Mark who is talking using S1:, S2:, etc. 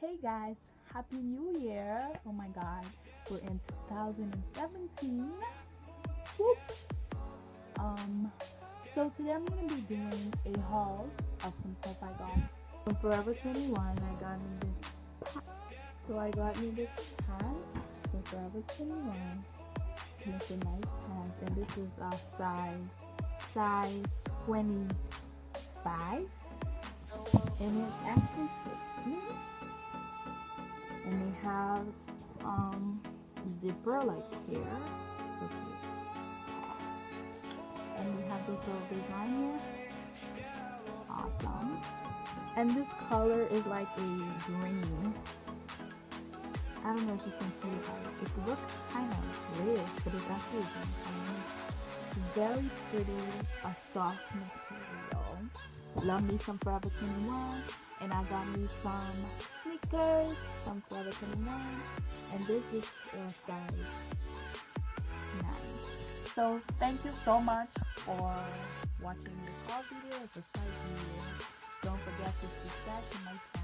S1: Hey guys, Happy New Year! Oh my god, we're in 2017. Whoop. Um, so today I'm gonna be doing a haul of some stuff I got from Forever 21. I got me this. So I got me this pants from Forever 21. And it's a nice pants, and this is a size size 25, and it actually have um zipper like here. And we have this little design here. Awesome. And this color is like a green. I don't know if you can see it it looks kind of red but it's actually green very pretty a soft material. Love me some forever 21 and I got me some sneakers from Forever 21 and this is uh, size 9 so thank you so much for watching this haul video. It's a short video don't forget to subscribe to my channel